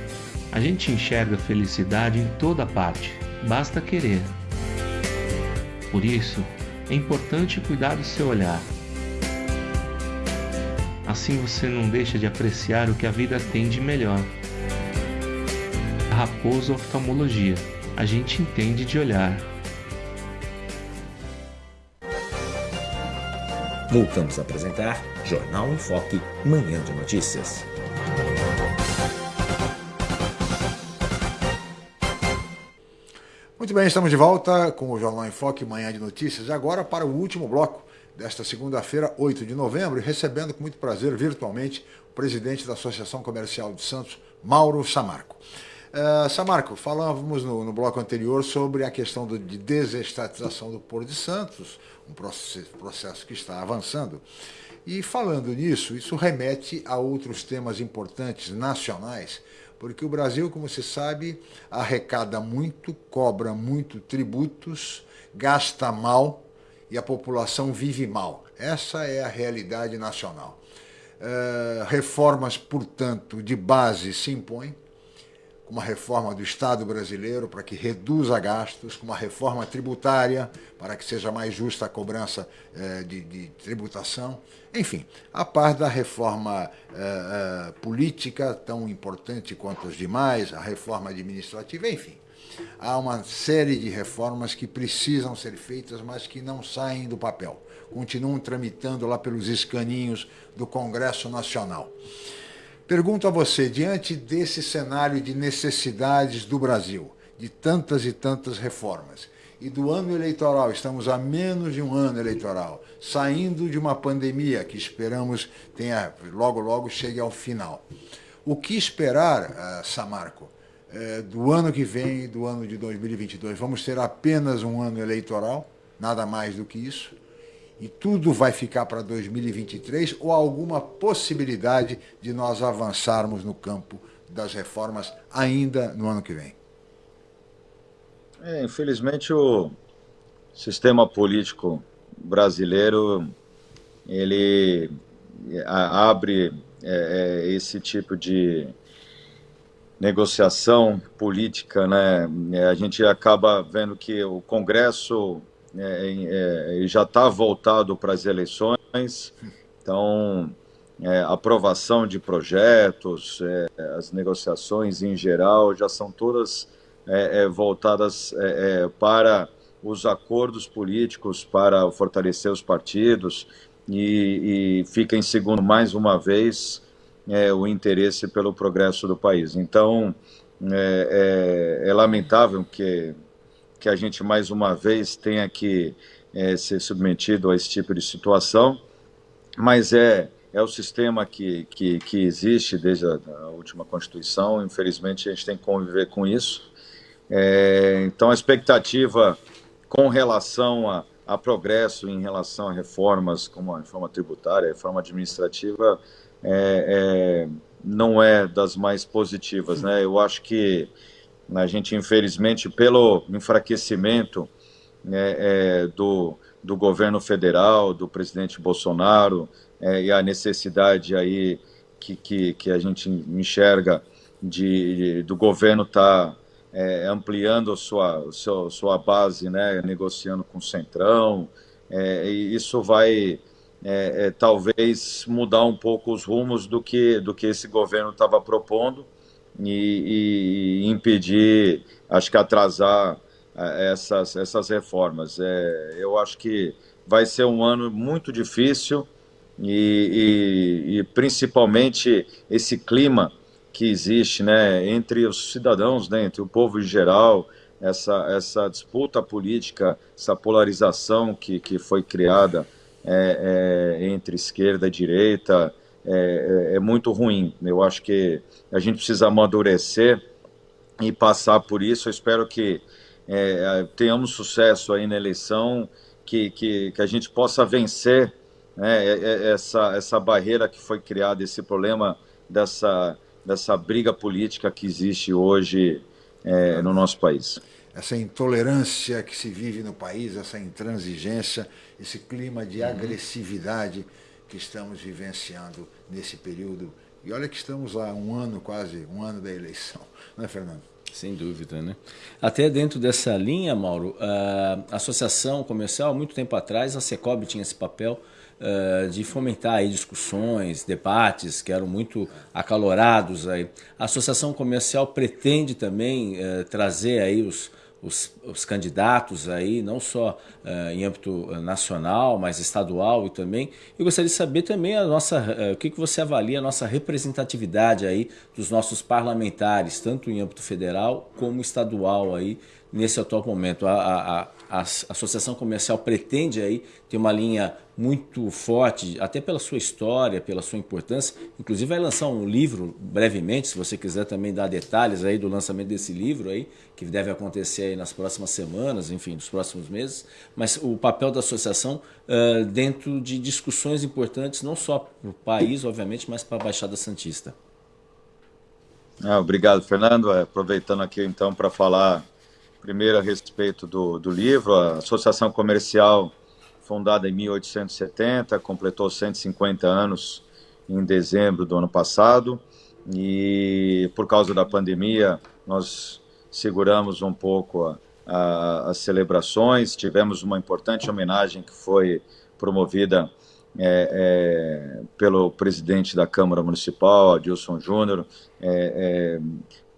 a gente enxerga felicidade em toda parte, basta querer. Por isso, é importante cuidar do seu olhar. Assim você não deixa de apreciar o que a vida tem de melhor. Raposo Oftalmologia, a gente entende de olhar. Voltamos a apresentar Jornal em Foque, Manhã de Notícias. Muito bem, estamos de volta com o Jornal em Foque, manhã de notícias, agora para o último bloco desta segunda-feira, 8 de novembro, recebendo com muito prazer virtualmente o presidente da Associação Comercial de Santos, Mauro Samarco. Uh, Samarco, falávamos no, no, bloco anterior sobre a questão do, de desestatização do Porto de Santos, um processo, processo que está avançando. E falando nisso, isso remete a outros temas importantes nacionais porque o Brasil, como se sabe, arrecada muito, cobra muito tributos, gasta mal e a população vive mal. Essa é a realidade nacional. Uh, reformas, portanto, de base se impõem, uma reforma do Estado brasileiro para que reduza gastos, com uma reforma tributária para que seja mais justa a cobrança uh, de, de tributação enfim, a par da reforma uh, uh, política, tão importante quanto as demais, a reforma administrativa, enfim. Há uma série de reformas que precisam ser feitas, mas que não saem do papel. Continuam tramitando lá pelos escaninhos do Congresso Nacional. Pergunto a você, diante desse cenário de necessidades do Brasil, de tantas e tantas reformas, e do ano eleitoral, estamos a menos de um ano eleitoral, saindo de uma pandemia que esperamos tenha logo logo chegue ao final. O que esperar, uh, Samarco, uh, do ano que vem, do ano de 2022? Vamos ter apenas um ano eleitoral, nada mais do que isso? E tudo vai ficar para 2023 ou alguma possibilidade de nós avançarmos no campo das reformas ainda no ano que vem? É, infelizmente o sistema político brasileiro ele abre é, é, esse tipo de negociação política, né? É, a gente acaba vendo que o Congresso é, é, já está voltado para as eleições, então é, aprovação de projetos, as negociações em geral já são todas é, é, voltadas é, é, para os acordos políticos, para fortalecer os partidos e, e fica em segundo, mais uma vez, é, o interesse pelo progresso do país. Então, é, é, lamentável que, que a gente, mais uma vez, tenha que ser submetido a esse tipo de situação, mas é é o sistema que, que, que existe desde a, a, última Constituição. Infelizmente, a gente tem que conviver com isso. É, então, a expectativa com relação a, a, progresso, em relação a reformas como a reforma tributária, a reforma administrativa, é, é, não é das mais positivas. Né? Eu acho que a gente, infelizmente, pelo enfraquecimento né, é, do, do governo federal, do presidente Bolsonaro, é, e a necessidade aí que, que, que, a gente enxerga de, do governo estar tá, é, ampliando sua, sua, sua base, né, negociando com o Centrão, é, isso vai é, é, talvez mudar um pouco os rumos do que, do que esse governo estava propondo e, e, impedir, acho que atrasar é, essas, essas reformas. É, eu acho que vai ser um ano muito difícil e, e, e principalmente esse clima que existe né, entre os cidadãos, né, entre o povo em geral, essa, essa disputa política, essa polarização que, que foi criada é, é, entre esquerda e direita, é, é, é, muito ruim. Eu acho que a gente precisa amadurecer e passar por isso. Eu espero que é, tenhamos sucesso aí na eleição, que, que, que a gente possa vencer né, é, é, essa, essa barreira que foi criada, esse problema dessa, dessa briga política que existe hoje é, no nosso país. Essa intolerância que se vive no país, essa intransigência, esse clima de uhum. Que estamos vivenciando nesse período. E olha que estamos lá um ano quase, um ano da eleição, não é, Fernando? Sem dúvida, né? Até dentro dessa linha, Mauro, a Associação Comercial, muito tempo atrás, a Secob tinha esse papel uh, de fomentar aí discussões, debates que eram muito acalorados aí. A Associação Comercial pretende também uh, trazer aí os os, os candidatos aí, não só uh, em âmbito eh, nacional, mas estadual e também. Eu gostaria de saber também a nossa, uh, o que, que você avalia a nossa representatividade aí dos nossos parlamentares, tanto em âmbito federal como estadual aí, nesse atual momento. A, a, a Associação Comercial pretende aí ter uma linha muito forte, até pela sua história, pela sua importância. Inclusive vai lançar um livro brevemente, se você quiser também dar detalhes aí do lançamento desse livro aí, que deve acontecer aí nas próximas semanas, enfim, nos próximos meses. Mas o papel da associação uh, dentro de discussões importantes, não só para o país, obviamente, mas para a Baixada Santista. Ah, obrigado, Fernando. É, aproveitando aqui então para falar primeiro a respeito do, do livro, a Associação Comercial fundada em 1870, completou 150 anos em dezembro do ano passado. E por causa da pandemia nós seguramos um pouco a, a, as celebrações, tivemos uma importante homenagem que foi promovida é, é, pelo presidente da Câmara Municipal, Adilson Júnior, é, é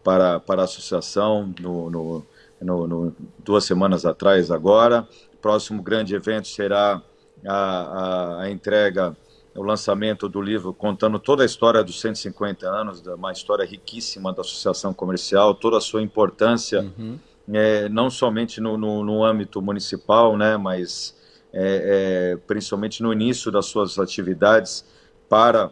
para, para a associação no, no, no, no, duas semanas atrás agora, próximo grande evento será a, a, a entrega, o lançamento do livro contando toda a história dos 150 anos, uma história riquíssima da Associação Comercial, toda a sua importância, uhum. é, não somente no, no, no, âmbito municipal, né, mas é, é, principalmente no início das suas atividades para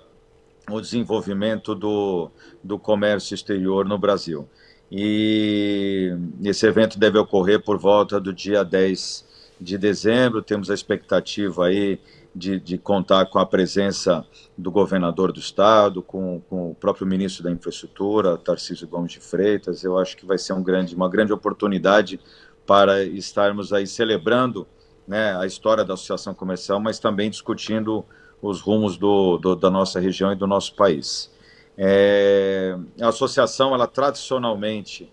o desenvolvimento do, do comércio exterior no Brasil. E esse evento deve ocorrer por volta do dia 10 de dezembro. Temos a expectativa aí de, de contar com a presença do governador do estado, com, com, o próprio ministro da Infraestrutura, Tarcísio Gomes de Freitas. Eu acho que vai ser um grande, uma grande oportunidade para estarmos aí celebrando né, a história da associação comercial, mas também discutindo os rumos do, do, da nossa região e do nosso país. É, a associação, ela tradicionalmente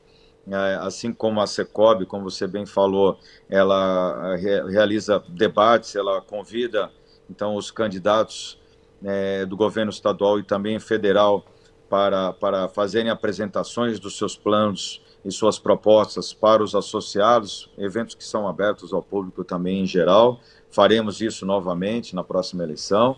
é, assim como a Secob, como você bem falou, ela realiza debates, ela convida então os candidatos é, do governo estadual e também federal para, para fazerem apresentações dos seus planos e suas propostas para os associados, eventos que são abertos ao público também em geral. Faremos isso novamente na próxima eleição.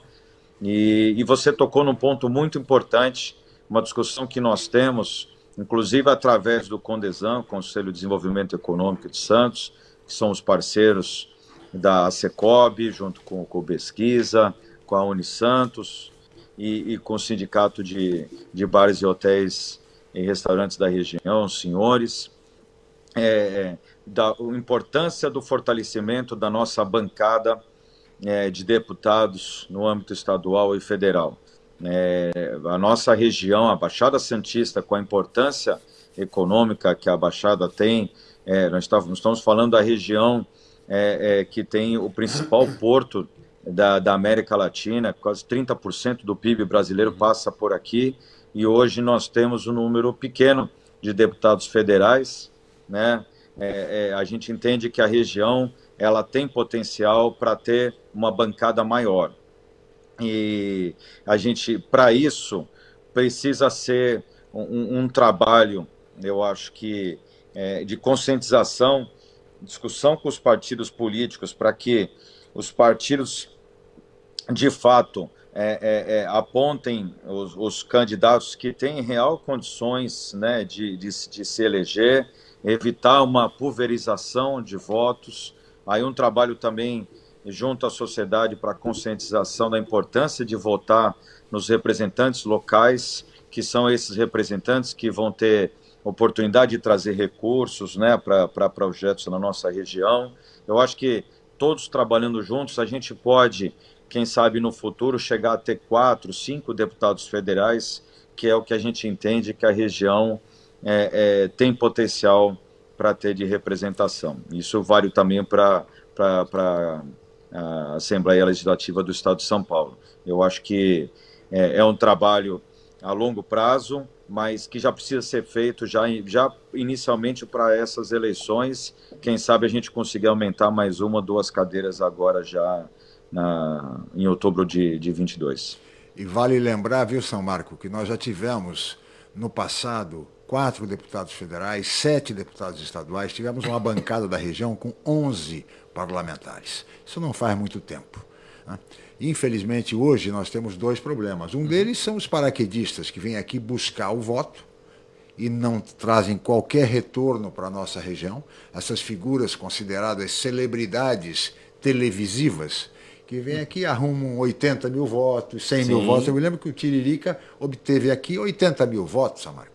E, e você tocou num ponto muito importante, uma discussão que nós temos inclusive através do Condesam, Conselho de Desenvolvimento Econômico de Santos, que são os parceiros da Secob, junto com, o Pesquisa, com a Unisantos e, e com o Sindicato de, de Bares e Hotéis e Restaurantes da região, senhores, é, da importância do fortalecimento da nossa bancada é, de deputados no âmbito estadual e federal. É, a nossa região, a Baixada Santista, com a importância econômica que a Baixada tem, é, nós estamos falando da região é, é, que tem o principal porto da, da América Latina, quase 30% do PIB brasileiro passa por aqui, e hoje nós temos um número pequeno de deputados federais, né? É, é, a gente entende que a região ela tem potencial para ter uma bancada maior. E a gente, para isso, precisa ser um, um, trabalho, eu acho que, é, de conscientização, discussão com os partidos políticos, para que os partidos, de fato, é, é, é, apontem os, os, candidatos que têm real condições né, de, de, de, se eleger, evitar uma pulverização de votos. Aí um trabalho também junto à sociedade para conscientização da importância de votar nos representantes locais, que são esses representantes que vão ter oportunidade de trazer recursos né, para projetos na nossa região. Eu acho que todos trabalhando juntos, a gente pode quem sabe no futuro chegar a ter quatro, cinco deputados federais, que é o que a gente entende que a região é, é, tem potencial para ter de representação. Isso vale também para a Assembleia Legislativa do Estado de São Paulo. Eu acho que é, é um trabalho a longo prazo, mas que já precisa ser feito já, já inicialmente para essas eleições. Quem sabe a gente conseguir aumentar mais uma, duas cadeiras agora já na, em outubro de, de 22. E vale lembrar, viu, São Marco, que nós já tivemos no passado quatro deputados federais, sete deputados estaduais, tivemos uma bancada da região com 11 parlamentares. Isso não faz muito tempo. Né? Infelizmente, hoje nós temos dois problemas. Um deles são os paraquedistas que vêm aqui buscar o voto e não trazem qualquer retorno para a nossa região. Essas figuras consideradas celebridades televisivas que vem aqui arrumam 80 mil votos, 100 Sim. mil votos. Eu me lembro que o Tiririca obteve aqui 80 mil votos, Samarco.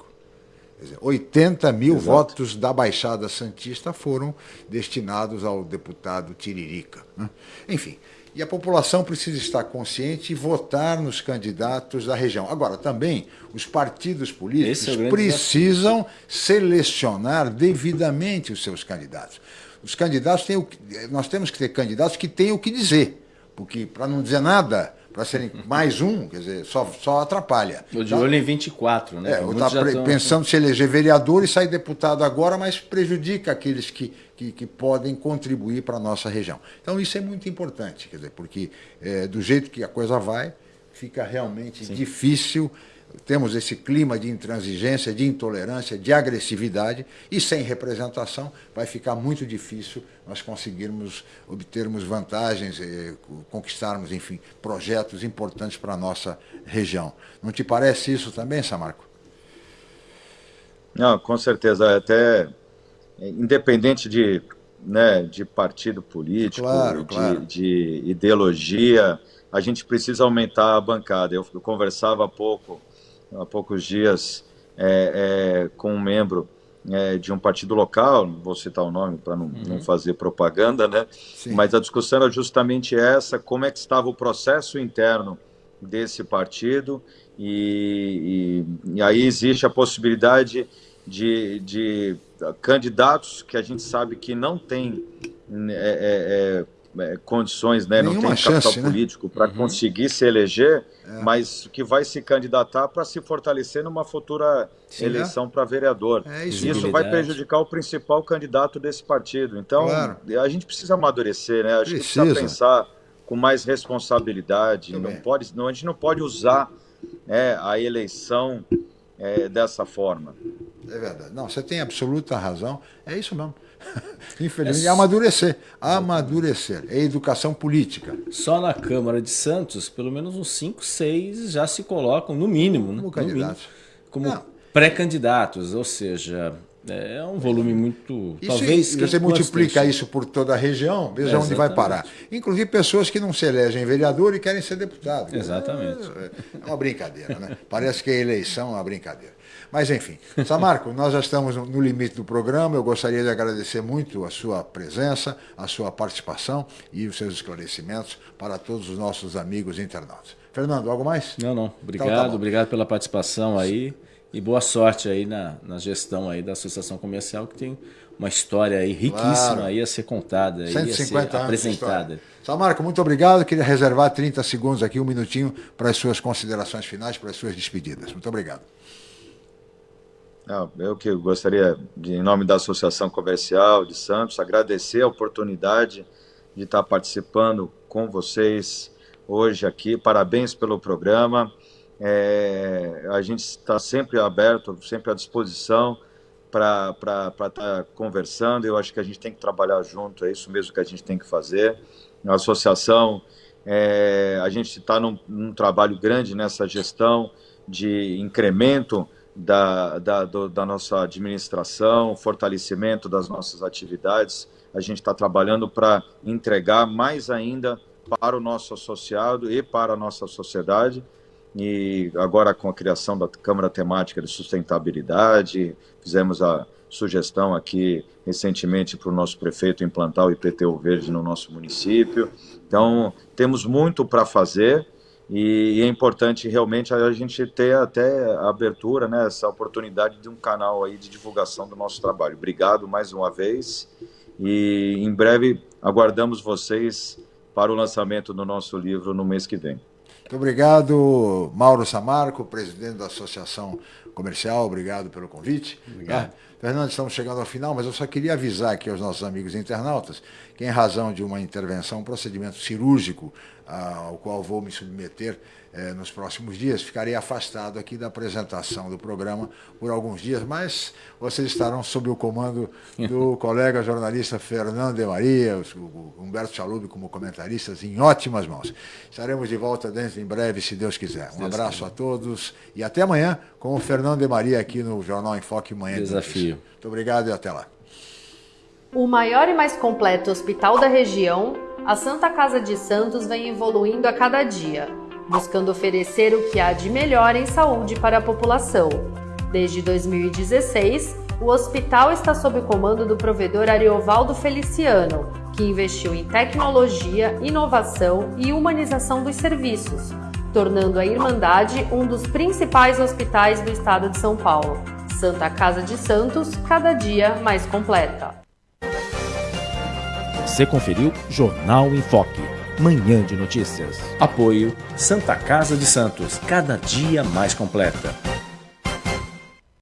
Quer dizer, 80 mil Exato. votos da Baixada Santista foram destinados ao deputado Tiririca. Né? Enfim, e a população precisa estar consciente e votar nos candidatos da região. Agora, também, os partidos políticos é precisam desafio. selecionar devidamente os seus candidatos. Os candidatos têm o, nós temos que ter candidatos que tenham o que dizer porque para não dizer nada, para serem mais um, quer dizer, só, só atrapalha. O de olho em 24, né? É, eu estava pensando se eleger vereador e sair deputado agora, mas prejudica aqueles que, que, que podem contribuir para a nossa região. Então isso é muito importante, quer dizer, porque é, do jeito que a coisa vai, fica realmente Sim. difícil temos esse clima de intransigência, de intolerância, de agressividade, e sem representação vai ficar muito difícil nós conseguirmos obtermos vantagens, eh, conquistarmos, enfim, projetos importantes para a nossa região. Não te parece isso também, Samarco? Não, com certeza. Até independente de, né, de partido político, claro, de, claro. de ideologia, a gente precisa aumentar a bancada. Eu conversava há pouco há poucos dias é, é, com um membro é, de um partido local, não vou citar o nome para não, uhum. não, fazer propaganda, né? Sim. Mas a discussão era justamente essa: como é que estava o processo interno desse partido, e, e, e aí existe a possibilidade de, de, candidatos que a gente sabe que não têm é, é, é é, condições, né, não tem chance, capital né? político para uhum. conseguir se eleger, é. mas que vai se candidatar para se fortalecer numa futura Sim, eleição é. para vereador. É isso, isso vai prejudicar o principal candidato desse partido. Então, claro. a gente precisa amadurecer, né? A gente precisa, precisa pensar com mais responsabilidade. não pode, não, a gente não pode usar é, a eleição é, dessa forma. É verdade. Não, você tem absoluta razão. É isso mesmo. Infelizmente, é amadurecer. Amadurecer. É educação política. Só na Câmara de Santos, pelo menos uns 5, 6 já se colocam, no mínimo, como né? candidatos. Como pré-candidatos, ou seja, é um volume muito. Isso, talvez. Se você multiplica isso por toda a região, veja é, onde vai parar. Inclusive pessoas que não se elegem vereador e querem ser deputado. Exatamente. É, é uma brincadeira, né? Parece que a eleição é uma brincadeira. Mas, enfim. Samarco, nós já estamos no limite do programa. Eu gostaria de agradecer muito a sua presença, a sua participação e os seus esclarecimentos para todos os nossos amigos internautas. Fernando, algo mais? Não, não. Obrigado, então, tá obrigado pela participação aí. E boa sorte aí na, na gestão aí da Associação Comercial, que tem uma história aí riquíssima claro. aí a ser contada, aí 150 a ser apresentada. Samarco, muito obrigado. Queria reservar 30 segundos aqui, um minutinho, para as suas considerações finais, para as suas despedidas. Muito obrigado. Eu que gostaria, de, em nome da Associação Comercial de Santos, agradecer a oportunidade de estar participando com vocês hoje aqui. Parabéns pelo programa. É, a gente está sempre aberto, sempre à disposição para estar tá conversando. Eu acho que a gente tem que trabalhar junto, é isso mesmo que a gente tem que fazer. A associação, é, a gente está num, num, trabalho grande nessa gestão de incremento da, da, do, da nossa administração, fortalecimento das nossas atividades. A gente está trabalhando para entregar mais ainda para o nosso associado e para a nossa sociedade. E agora com a criação da Câmara Temática de Sustentabilidade, fizemos a sugestão aqui recentemente para o nosso prefeito implantar o IPTU verde no nosso município. Então, temos muito para fazer e é importante realmente a gente ter até a abertura, né, essa oportunidade de um canal aí de divulgação do nosso trabalho. Obrigado mais uma vez e em breve aguardamos vocês para o lançamento do nosso livro no mês que vem. Muito obrigado, Mauro Samarco, presidente da Associação Comercial. Obrigado pelo convite. Obrigado. Tá? Fernando, estamos chegando ao final, mas eu só queria avisar aqui aos nossos amigos internautas que, em razão de uma intervenção, um procedimento cirúrgico ao qual vou me submeter eh, nos próximos dias, ficarei afastado aqui da apresentação do programa por alguns dias, mas vocês estarão sob o comando do colega jornalista Fernando de Maria, o Humberto Chalub como comentaristas, em ótimas mãos. Estaremos de volta dentro em breve, se Deus quiser. Um abraço a todos e até amanhã com o Fernando de Maria aqui no Jornal em Foque Manhã. Desafio. Muito obrigado e até lá. O maior e mais completo hospital da região, a Santa Casa de Santos vem evoluindo a cada dia, buscando oferecer o que há de melhor em saúde para a população. Desde 2016, o hospital está sob o comando do provedor Ariovaldo Feliciano, que investiu em tecnologia, inovação e humanização dos serviços, tornando a Irmandade um dos principais hospitais do estado de São Paulo. Santa Casa de Santos, cada dia mais completa. Você conferiu Jornal em Foque, manhã de notícias. Apoio Santa Casa de Santos, cada dia mais completa.